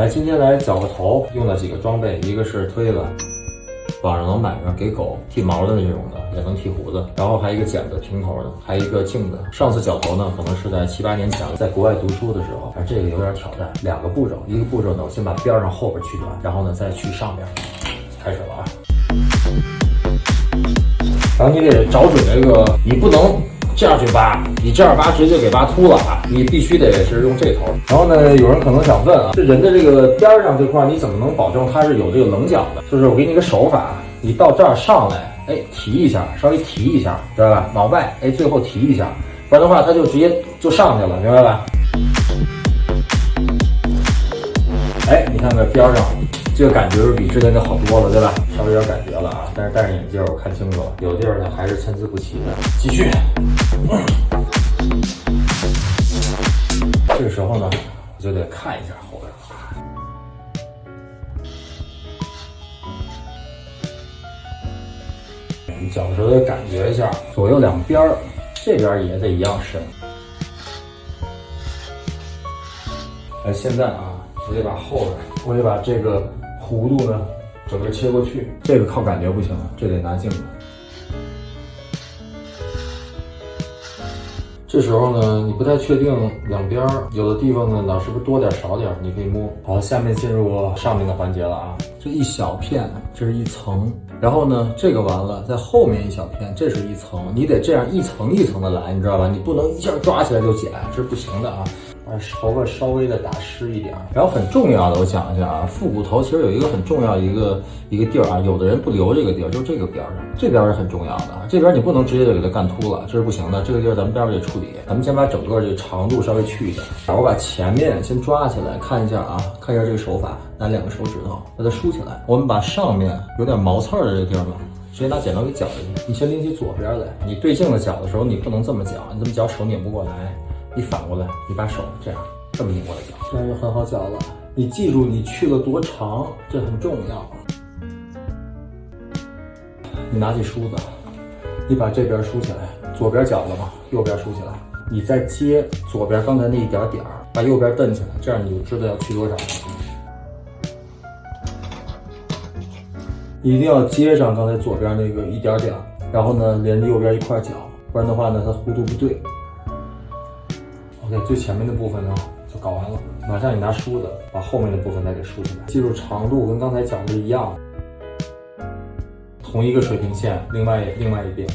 来，今天来绞个头，用了几个装备，一个是推子，网上能买着给狗剃毛的那种的，也能剃胡子，然后还一个剪子平头的，还一个镜子。上次绞头呢，可能是在七八年前，在国外读书的时候，而这个有点挑战。两个步骤，一个步骤呢，我先把边上后边去掉，然后呢再去上边，开始了啊。然后你得找准这个，你不能这样去扒，你这样扒直接给扒秃了啊！你必须得是用这头。然后呢，有人可能想问啊，这人的这个边上这块，你怎么能保证它是有这个棱角的？就是我给你个手法，你到这儿上来，哎，提一下，稍微提一下，知道吧？往外，哎，最后提一下，不然的话它就直接就上去了，明白吧？哎，你看看边上。这个感觉是比之前就好多了，对吧？稍微有点感觉了啊，但是戴上眼镜我看清楚了，有地儿呢还是参差不齐的。继续，这个时候呢，我就得看一下后边你脚的时候得感觉一下左右两边，这边也得一样深。哎，现在啊，我得把后边，我得把这个。弧度呢，整个切过去，这个靠感觉不行，这得拿镜子。这时候呢，你不太确定两边有的地方呢，哪是不是多点少点，你可以摸。好，下面进入上面的环节了啊，这一小片，这是一层，然后呢，这个完了，在后面一小片，这是一层，你得这样一层一层的来，你知道吧？你不能一下抓起来就剪，这是不行的啊。把头发稍微的打湿一点，然后很重要的，我讲一下啊，复古头其实有一个很重要一个一个地儿啊，有的人不留这个地儿，就这个边上，这边是很重要的，这边你不能直接就给它干秃了，这是不行的，这个地儿咱们待会儿得处理，咱们先把整个这个长度稍微去一点，我把前面先抓起来看一下啊，看一下这个手法，拿两个手指头把它梳起来，我们把上面有点毛刺儿的这个地儿呢，直接拿剪刀给绞下去，你先拎起左边来，你对镜子绞的时候你不能这么绞，你这么绞手拧不过来。你反过来，你把手这样这么拧过来，这样就很好搅了。你记住你去了多长，这很重要。你拿起梳子，你把这边梳起来，左边搅了吗？右边梳起来，你再接左边刚才那一点点儿，把右边蹬起来，这样你就知道要去多少了。一定要接上刚才左边那个一点点，然后呢连着右边一块搅，不然的话呢它弧度不对。OK，最前面的部分呢就搞完了，马上你拿梳子把后面的部分再给梳起来。记住长度跟刚才讲的一样，同一个水平线，另外另外一边，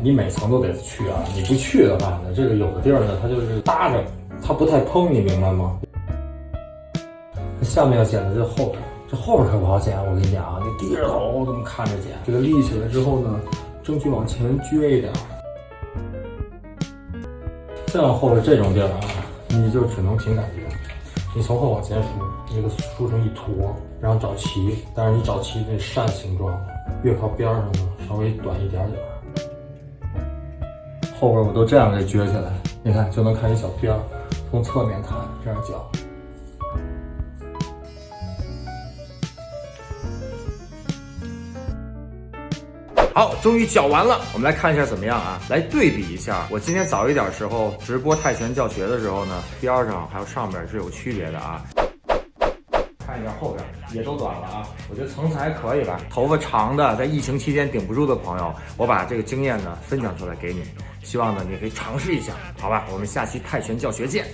你每层都得去啊！你不去的话呢，这个有的地儿呢它就是搭着，它不太蓬，你明白吗？下面要剪的这后边，这后边可不好剪，我跟你讲啊，你低着头这么看着剪，这个立起来之后呢，争取往前撅一点。再往后边这种地儿啊，你就只能凭感觉。你从后往前梳，你给梳成一坨，然后找齐。但是你找齐那扇形状，越靠边上呢，稍微短一点点。后边我都这样给撅起来，你看就能看一小边儿。从侧面看，这样绞。好，终于绞完了，我们来看一下怎么样啊？来对比一下，我今天早一点时候直播泰拳教学的时候呢，边上还有上边是有区别的啊。看一下后边也都短了啊，我觉得层次还可以吧。头发长的在疫情期间顶不住的朋友，我把这个经验呢分享出来给你，希望呢你可以尝试一下，好吧？我们下期泰拳教学见。